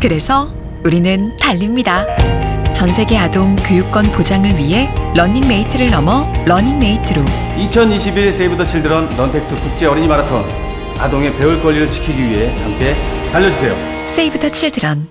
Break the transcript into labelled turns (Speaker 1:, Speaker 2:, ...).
Speaker 1: 그래서 우리는 달립니다. 전 세계 아동 교육권 보장을 위해 러닝메이트를 넘어 learning mate로
Speaker 2: 2021 세이브 더 칠드런 런택트 국제 어린이 마라톤 아동의 배울 권리를 지키기 위해 함께 달려주세요.
Speaker 1: 세이브 더 칠드런